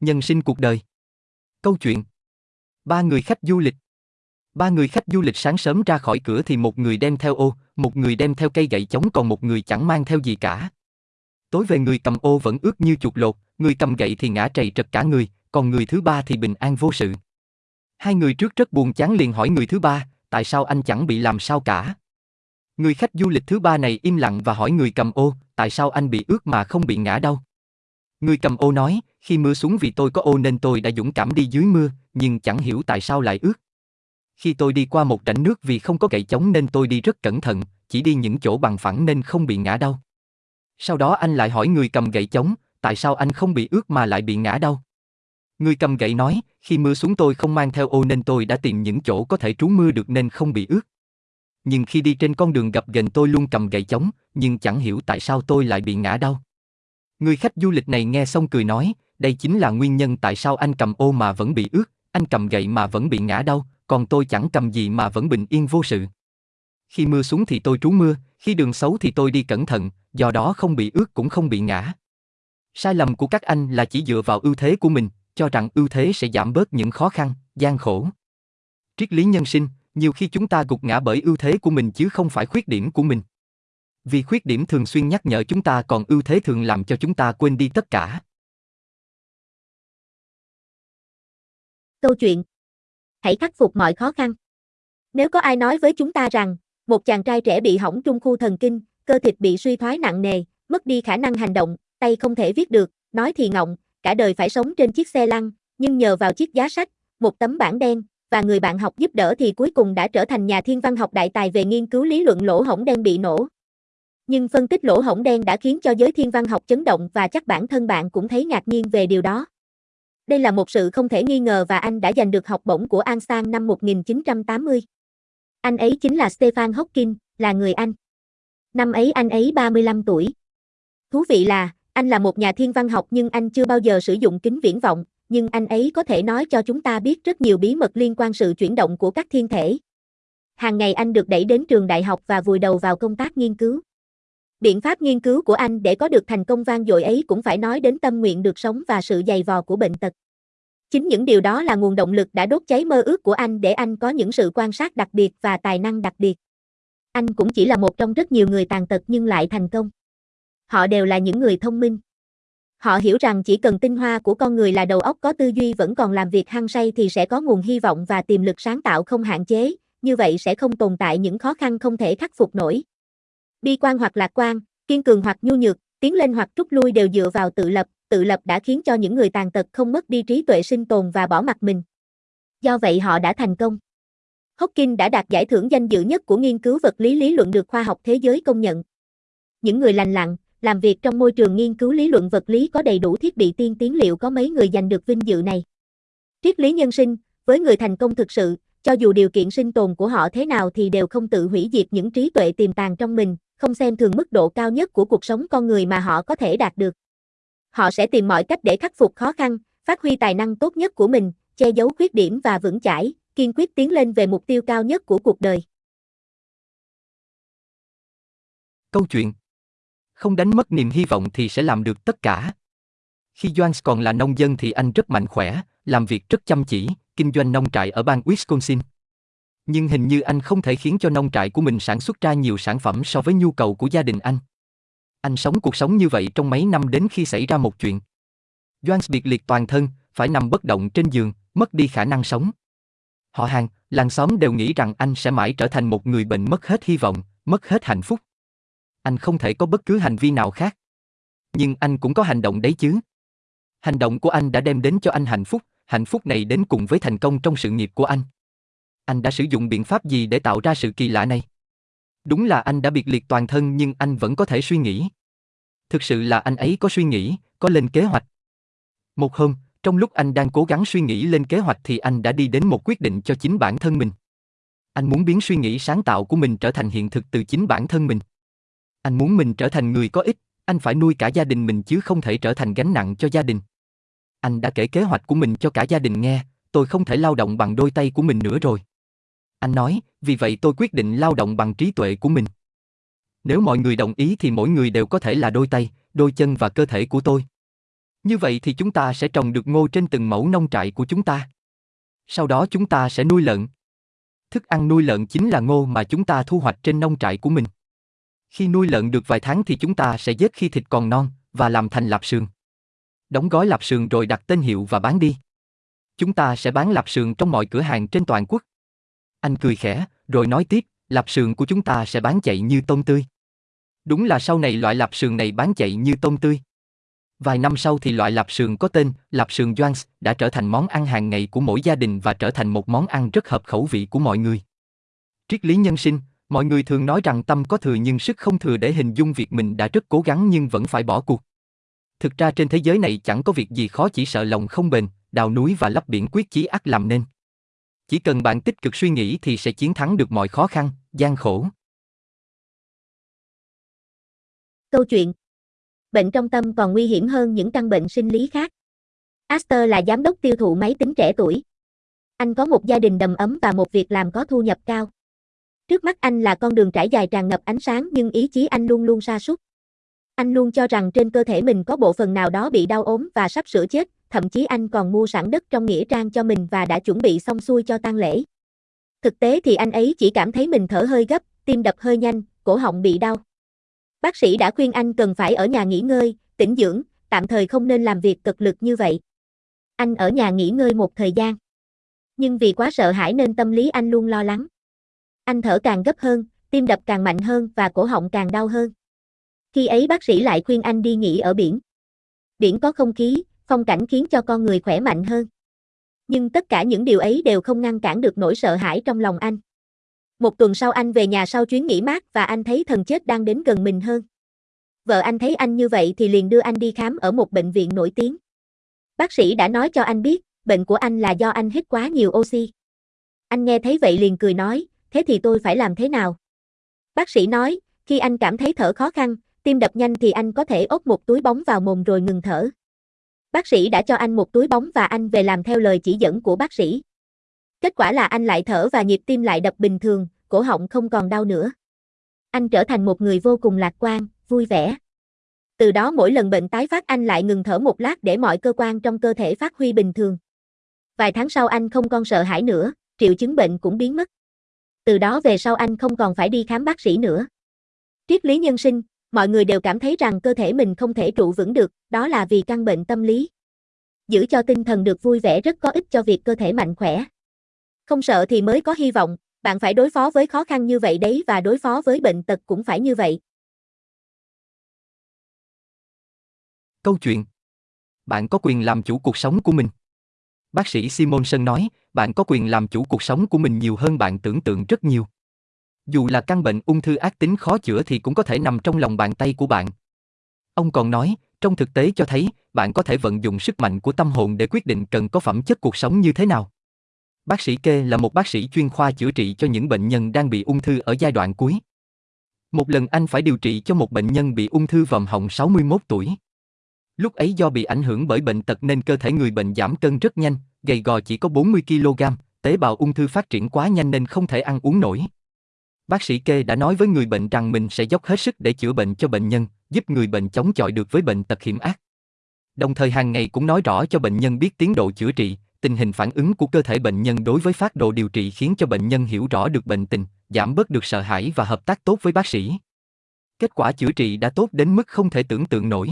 Nhân sinh cuộc đời. Câu chuyện. Ba người khách du lịch. Ba người khách du lịch sáng sớm ra khỏi cửa thì một người đem theo ô, một người đem theo cây gậy chống còn một người chẳng mang theo gì cả. Tối về người cầm ô vẫn ướt như chuột lột, người cầm gậy thì ngã trầy trật cả người, còn người thứ ba thì bình an vô sự. Hai người trước rất buồn chán liền hỏi người thứ ba, tại sao anh chẳng bị làm sao cả? Người khách du lịch thứ ba này im lặng và hỏi người cầm ô, tại sao anh bị ướt mà không bị ngã đâu? Người cầm ô nói, khi mưa xuống vì tôi có ô nên tôi đã dũng cảm đi dưới mưa, nhưng chẳng hiểu tại sao lại ướt. Khi tôi đi qua một rãnh nước vì không có gậy chống nên tôi đi rất cẩn thận, chỉ đi những chỗ bằng phẳng nên không bị ngã đâu. Sau đó anh lại hỏi người cầm gậy chống, tại sao anh không bị ướt mà lại bị ngã đâu? Người cầm gậy nói, khi mưa xuống tôi không mang theo ô nên tôi đã tìm những chỗ có thể trú mưa được nên không bị ướt. Nhưng khi đi trên con đường gặp gần tôi luôn cầm gậy chống, nhưng chẳng hiểu tại sao tôi lại bị ngã đâu. Người khách du lịch này nghe xong cười nói, đây chính là nguyên nhân tại sao anh cầm ô mà vẫn bị ướt, anh cầm gậy mà vẫn bị ngã đâu, còn tôi chẳng cầm gì mà vẫn bình yên vô sự. Khi mưa xuống thì tôi trú mưa, khi đường xấu thì tôi đi cẩn thận, do đó không bị ướt cũng không bị ngã. Sai lầm của các anh là chỉ dựa vào ưu thế của mình, cho rằng ưu thế sẽ giảm bớt những khó khăn, gian khổ. Triết lý nhân sinh, nhiều khi chúng ta gục ngã bởi ưu thế của mình chứ không phải khuyết điểm của mình. Vì khuyết điểm thường xuyên nhắc nhở chúng ta còn ưu thế thường làm cho chúng ta quên đi tất cả. Câu chuyện Hãy khắc phục mọi khó khăn. Nếu có ai nói với chúng ta rằng, một chàng trai trẻ bị hỏng trung khu thần kinh, cơ thịt bị suy thoái nặng nề, mất đi khả năng hành động, tay không thể viết được, nói thì ngọng, cả đời phải sống trên chiếc xe lăn, nhưng nhờ vào chiếc giá sách, một tấm bảng đen, và người bạn học giúp đỡ thì cuối cùng đã trở thành nhà thiên văn học đại tài về nghiên cứu lý luận lỗ hổng đen bị nổ. Nhưng phân tích lỗ hổng đen đã khiến cho giới thiên văn học chấn động và chắc bản thân bạn cũng thấy ngạc nhiên về điều đó. Đây là một sự không thể nghi ngờ và anh đã giành được học bổng của An Sang năm 1980. Anh ấy chính là Stephen Hawking, là người Anh. Năm ấy anh ấy 35 tuổi. Thú vị là, anh là một nhà thiên văn học nhưng anh chưa bao giờ sử dụng kính viễn vọng, nhưng anh ấy có thể nói cho chúng ta biết rất nhiều bí mật liên quan sự chuyển động của các thiên thể. Hàng ngày anh được đẩy đến trường đại học và vùi đầu vào công tác nghiên cứu. Biện pháp nghiên cứu của anh để có được thành công vang dội ấy cũng phải nói đến tâm nguyện được sống và sự dày vò của bệnh tật. Chính những điều đó là nguồn động lực đã đốt cháy mơ ước của anh để anh có những sự quan sát đặc biệt và tài năng đặc biệt. Anh cũng chỉ là một trong rất nhiều người tàn tật nhưng lại thành công. Họ đều là những người thông minh. Họ hiểu rằng chỉ cần tinh hoa của con người là đầu óc có tư duy vẫn còn làm việc hăng say thì sẽ có nguồn hy vọng và tiềm lực sáng tạo không hạn chế, như vậy sẽ không tồn tại những khó khăn không thể khắc phục nổi. Bi quan hoặc lạc quan, kiên cường hoặc nhu nhược, tiến lên hoặc rút lui đều dựa vào tự lập, tự lập đã khiến cho những người tàn tật không mất đi trí tuệ sinh tồn và bỏ mặt mình. Do vậy họ đã thành công. Hawking đã đạt giải thưởng danh dự nhất của nghiên cứu vật lý lý luận được khoa học thế giới công nhận. Những người lành lặn, làm việc trong môi trường nghiên cứu lý luận vật lý có đầy đủ thiết bị tiên tiến liệu có mấy người giành được vinh dự này. Triết lý nhân sinh, với người thành công thực sự, cho dù điều kiện sinh tồn của họ thế nào thì đều không tự hủy diệt những trí tuệ tiềm tàng trong mình, không xem thường mức độ cao nhất của cuộc sống con người mà họ có thể đạt được. Họ sẽ tìm mọi cách để khắc phục khó khăn, phát huy tài năng tốt nhất của mình, che giấu khuyết điểm và vững chãi, kiên quyết tiến lên về mục tiêu cao nhất của cuộc đời. Câu chuyện Không đánh mất niềm hy vọng thì sẽ làm được tất cả. Khi Jones còn là nông dân thì anh rất mạnh khỏe, làm việc rất chăm chỉ, kinh doanh nông trại ở bang Wisconsin. Nhưng hình như anh không thể khiến cho nông trại của mình sản xuất ra nhiều sản phẩm so với nhu cầu của gia đình anh. Anh sống cuộc sống như vậy trong mấy năm đến khi xảy ra một chuyện. Jones biệt liệt toàn thân, phải nằm bất động trên giường, mất đi khả năng sống. Họ hàng, làng xóm đều nghĩ rằng anh sẽ mãi trở thành một người bệnh mất hết hy vọng, mất hết hạnh phúc. Anh không thể có bất cứ hành vi nào khác. Nhưng anh cũng có hành động đấy chứ. Hành động của anh đã đem đến cho anh hạnh phúc, hạnh phúc này đến cùng với thành công trong sự nghiệp của anh. Anh đã sử dụng biện pháp gì để tạo ra sự kỳ lạ này? Đúng là anh đã biệt liệt toàn thân nhưng anh vẫn có thể suy nghĩ. Thực sự là anh ấy có suy nghĩ, có lên kế hoạch. Một hôm, trong lúc anh đang cố gắng suy nghĩ lên kế hoạch thì anh đã đi đến một quyết định cho chính bản thân mình. Anh muốn biến suy nghĩ sáng tạo của mình trở thành hiện thực từ chính bản thân mình. Anh muốn mình trở thành người có ích, anh phải nuôi cả gia đình mình chứ không thể trở thành gánh nặng cho gia đình. Anh đã kể kế hoạch của mình cho cả gia đình nghe, tôi không thể lao động bằng đôi tay của mình nữa rồi. Anh nói, vì vậy tôi quyết định lao động bằng trí tuệ của mình. Nếu mọi người đồng ý thì mỗi người đều có thể là đôi tay, đôi chân và cơ thể của tôi. Như vậy thì chúng ta sẽ trồng được ngô trên từng mẫu nông trại của chúng ta. Sau đó chúng ta sẽ nuôi lợn. Thức ăn nuôi lợn chính là ngô mà chúng ta thu hoạch trên nông trại của mình. Khi nuôi lợn được vài tháng thì chúng ta sẽ giết khi thịt còn non và làm thành lạp sườn. Đóng gói lạp sườn rồi đặt tên hiệu và bán đi. Chúng ta sẽ bán lạp sườn trong mọi cửa hàng trên toàn quốc. Anh cười khẽ, rồi nói tiếp, lạp sườn của chúng ta sẽ bán chạy như tôm tươi. Đúng là sau này loại lạp sườn này bán chạy như tôm tươi. Vài năm sau thì loại lạp sườn có tên lạp sườn Joans đã trở thành món ăn hàng ngày của mỗi gia đình và trở thành một món ăn rất hợp khẩu vị của mọi người. Triết lý nhân sinh, mọi người thường nói rằng tâm có thừa nhưng sức không thừa để hình dung việc mình đã rất cố gắng nhưng vẫn phải bỏ cuộc. Thực ra trên thế giới này chẳng có việc gì khó chỉ sợ lòng không bền, đào núi và lấp biển quyết chí ắt làm nên. Chỉ cần bạn tích cực suy nghĩ thì sẽ chiến thắng được mọi khó khăn, gian khổ. Câu chuyện Bệnh trong tâm còn nguy hiểm hơn những căn bệnh sinh lý khác. Aster là giám đốc tiêu thụ máy tính trẻ tuổi. Anh có một gia đình đầm ấm và một việc làm có thu nhập cao. Trước mắt anh là con đường trải dài tràn ngập ánh sáng nhưng ý chí anh luôn luôn sa sút. Anh luôn cho rằng trên cơ thể mình có bộ phận nào đó bị đau ốm và sắp sửa chết, thậm chí anh còn mua sẵn đất trong nghĩa trang cho mình và đã chuẩn bị xong xuôi cho tang lễ. Thực tế thì anh ấy chỉ cảm thấy mình thở hơi gấp, tim đập hơi nhanh, cổ họng bị đau. Bác sĩ đã khuyên anh cần phải ở nhà nghỉ ngơi, tĩnh dưỡng, tạm thời không nên làm việc cực lực như vậy. Anh ở nhà nghỉ ngơi một thời gian. Nhưng vì quá sợ hãi nên tâm lý anh luôn lo lắng. Anh thở càng gấp hơn, tim đập càng mạnh hơn và cổ họng càng đau hơn. Khi ấy bác sĩ lại khuyên anh đi nghỉ ở biển. Biển có không khí, phong cảnh khiến cho con người khỏe mạnh hơn. Nhưng tất cả những điều ấy đều không ngăn cản được nỗi sợ hãi trong lòng anh. Một tuần sau anh về nhà sau chuyến nghỉ mát và anh thấy thần chết đang đến gần mình hơn. Vợ anh thấy anh như vậy thì liền đưa anh đi khám ở một bệnh viện nổi tiếng. Bác sĩ đã nói cho anh biết, bệnh của anh là do anh hít quá nhiều oxy. Anh nghe thấy vậy liền cười nói, thế thì tôi phải làm thế nào? Bác sĩ nói, khi anh cảm thấy thở khó khăn, tim đập nhanh thì anh có thể ốp một túi bóng vào mồm rồi ngừng thở. Bác sĩ đã cho anh một túi bóng và anh về làm theo lời chỉ dẫn của bác sĩ. Kết quả là anh lại thở và nhịp tim lại đập bình thường, cổ họng không còn đau nữa. Anh trở thành một người vô cùng lạc quan, vui vẻ. Từ đó mỗi lần bệnh tái phát anh lại ngừng thở một lát để mọi cơ quan trong cơ thể phát huy bình thường. Vài tháng sau anh không còn sợ hãi nữa, triệu chứng bệnh cũng biến mất. Từ đó về sau anh không còn phải đi khám bác sĩ nữa. Triết lý nhân sinh, mọi người đều cảm thấy rằng cơ thể mình không thể trụ vững được, đó là vì căn bệnh tâm lý. Giữ cho tinh thần được vui vẻ rất có ích cho việc cơ thể mạnh khỏe. Không sợ thì mới có hy vọng, bạn phải đối phó với khó khăn như vậy đấy và đối phó với bệnh tật cũng phải như vậy. Câu chuyện Bạn có quyền làm chủ cuộc sống của mình. Bác sĩ Simonson nói, bạn có quyền làm chủ cuộc sống của mình nhiều hơn bạn tưởng tượng rất nhiều. Dù là căn bệnh ung thư ác tính khó chữa thì cũng có thể nằm trong lòng bàn tay của bạn. Ông còn nói, trong thực tế cho thấy, bạn có thể vận dụng sức mạnh của tâm hồn để quyết định cần có phẩm chất cuộc sống như thế nào. Bác sĩ Kê là một bác sĩ chuyên khoa chữa trị cho những bệnh nhân đang bị ung thư ở giai đoạn cuối. Một lần anh phải điều trị cho một bệnh nhân bị ung thư vòm họng 61 tuổi. Lúc ấy do bị ảnh hưởng bởi bệnh tật nên cơ thể người bệnh giảm cân rất nhanh, gầy gò chỉ có 40 kg, tế bào ung thư phát triển quá nhanh nên không thể ăn uống nổi. Bác sĩ Kê đã nói với người bệnh rằng mình sẽ dốc hết sức để chữa bệnh cho bệnh nhân, giúp người bệnh chống chọi được với bệnh tật hiểm ác. Đồng thời hàng ngày cũng nói rõ cho bệnh nhân biết tiến độ chữa trị, tình hình phản ứng của cơ thể bệnh nhân đối với phát đồ điều trị khiến cho bệnh nhân hiểu rõ được bệnh tình, giảm bớt được sợ hãi và hợp tác tốt với bác sĩ. Kết quả chữa trị đã tốt đến mức không thể tưởng tượng nổi.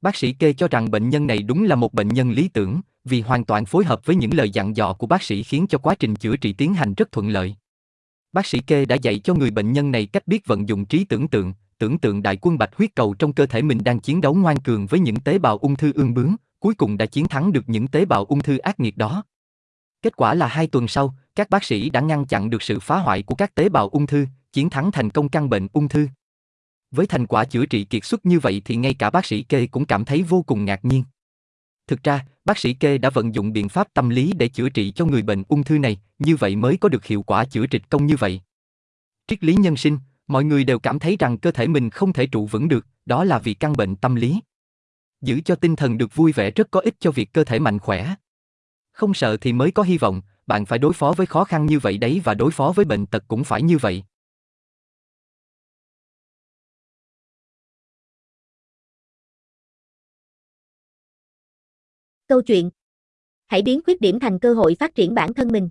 Bác sĩ kê cho rằng bệnh nhân này đúng là một bệnh nhân lý tưởng, vì hoàn toàn phối hợp với những lời dặn dò của bác sĩ khiến cho quá trình chữa trị tiến hành rất thuận lợi. Bác sĩ kê đã dạy cho người bệnh nhân này cách biết vận dụng trí tưởng tượng, tưởng tượng đại quân bạch huyết cầu trong cơ thể mình đang chiến đấu ngoan cường với những tế bào ung thư ương bướng, cuối cùng đã chiến thắng được những tế bào ung thư ác nghiệt đó. Kết quả là hai tuần sau, các bác sĩ đã ngăn chặn được sự phá hoại của các tế bào ung thư, chiến thắng thành công căn bệnh ung thư. Với thành quả chữa trị kiệt xuất như vậy thì ngay cả bác sĩ kê cũng cảm thấy vô cùng ngạc nhiên. Thực ra, bác sĩ kê đã vận dụng biện pháp tâm lý để chữa trị cho người bệnh ung thư này, như vậy mới có được hiệu quả chữa trị công như vậy. Triết lý nhân sinh, mọi người đều cảm thấy rằng cơ thể mình không thể trụ vững được, đó là vì căn bệnh tâm lý. Giữ cho tinh thần được vui vẻ rất có ích cho việc cơ thể mạnh khỏe. Không sợ thì mới có hy vọng, bạn phải đối phó với khó khăn như vậy đấy và đối phó với bệnh tật cũng phải như vậy. Câu chuyện Hãy biến khuyết điểm thành cơ hội phát triển bản thân mình.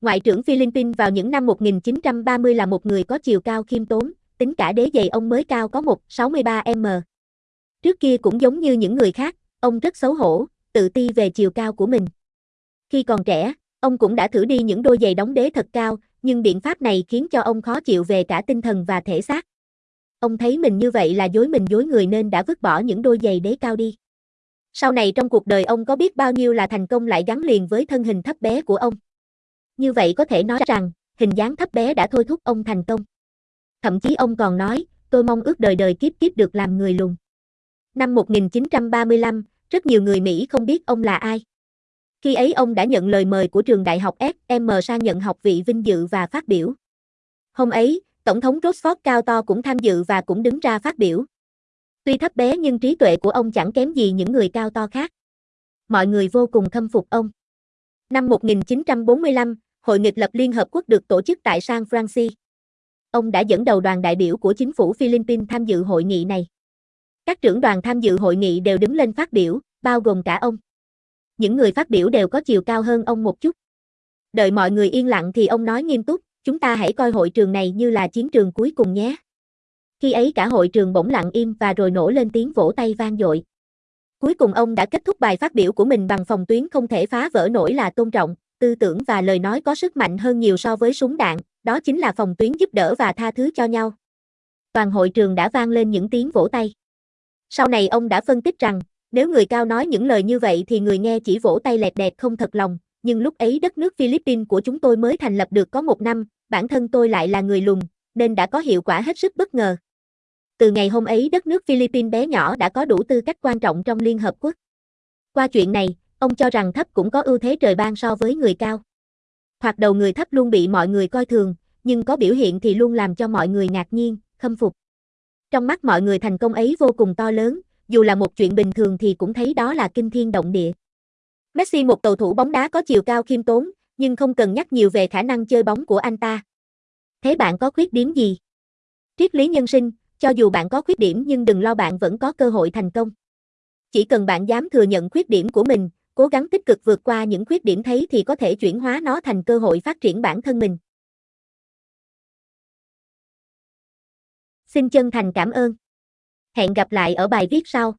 Ngoại trưởng Philippines vào những năm 1930 là một người có chiều cao khiêm tốn, tính cả đế giày ông mới cao có 1,63m. Trước kia cũng giống như những người khác, ông rất xấu hổ, tự ti về chiều cao của mình. Khi còn trẻ, ông cũng đã thử đi những đôi giày đóng đế thật cao, nhưng biện pháp này khiến cho ông khó chịu về cả tinh thần và thể xác. Ông thấy mình như vậy là dối mình dối người nên đã vứt bỏ những đôi giày đế cao đi. Sau này trong cuộc đời ông có biết bao nhiêu là thành công lại gắn liền với thân hình thấp bé của ông. Như vậy có thể nói rằng, hình dáng thấp bé đã thôi thúc ông thành công. Thậm chí ông còn nói, tôi mong ước đời đời kiếp kiếp được làm người lùn. Năm 1935, rất nhiều người Mỹ không biết ông là ai. Khi ấy ông đã nhận lời mời của trường đại học SM sang nhận học vị vinh dự và phát biểu. Hôm ấy, Tổng thống Roosevelt cao to cũng tham dự và cũng đứng ra phát biểu. Tuy thấp bé nhưng trí tuệ của ông chẳng kém gì những người cao to khác. Mọi người vô cùng khâm phục ông. Năm 1945, Hội nghịch lập Liên Hợp Quốc được tổ chức tại San Francisco. Ông đã dẫn đầu đoàn đại biểu của chính phủ Philippines tham dự hội nghị này. Các trưởng đoàn tham dự hội nghị đều đứng lên phát biểu, bao gồm cả ông. Những người phát biểu đều có chiều cao hơn ông một chút. Đợi mọi người yên lặng thì ông nói nghiêm túc, chúng ta hãy coi hội trường này như là chiến trường cuối cùng nhé. Khi ấy cả hội trường bỗng lặng im và rồi nổ lên tiếng vỗ tay vang dội. Cuối cùng ông đã kết thúc bài phát biểu của mình bằng phòng tuyến không thể phá vỡ nổi là tôn trọng, tư tưởng và lời nói có sức mạnh hơn nhiều so với súng đạn, đó chính là phòng tuyến giúp đỡ và tha thứ cho nhau. Toàn hội trường đã vang lên những tiếng vỗ tay. Sau này ông đã phân tích rằng, nếu người cao nói những lời như vậy thì người nghe chỉ vỗ tay lẹt đẹt không thật lòng, nhưng lúc ấy đất nước Philippines của chúng tôi mới thành lập được có một năm, bản thân tôi lại là người lùn, nên đã có hiệu quả hết sức bất ngờ. Từ ngày hôm ấy đất nước Philippines bé nhỏ đã có đủ tư cách quan trọng trong Liên Hợp Quốc. Qua chuyện này, ông cho rằng thấp cũng có ưu thế trời ban so với người cao. Hoặc đầu người thấp luôn bị mọi người coi thường, nhưng có biểu hiện thì luôn làm cho mọi người ngạc nhiên, khâm phục. Trong mắt mọi người thành công ấy vô cùng to lớn, dù là một chuyện bình thường thì cũng thấy đó là kinh thiên động địa. Messi một cầu thủ bóng đá có chiều cao khiêm tốn, nhưng không cần nhắc nhiều về khả năng chơi bóng của anh ta. Thế bạn có khuyết điểm gì? Triết lý nhân sinh, cho dù bạn có khuyết điểm nhưng đừng lo bạn vẫn có cơ hội thành công. Chỉ cần bạn dám thừa nhận khuyết điểm của mình, cố gắng tích cực vượt qua những khuyết điểm thấy thì có thể chuyển hóa nó thành cơ hội phát triển bản thân mình. Xin chân thành cảm ơn. Hẹn gặp lại ở bài viết sau.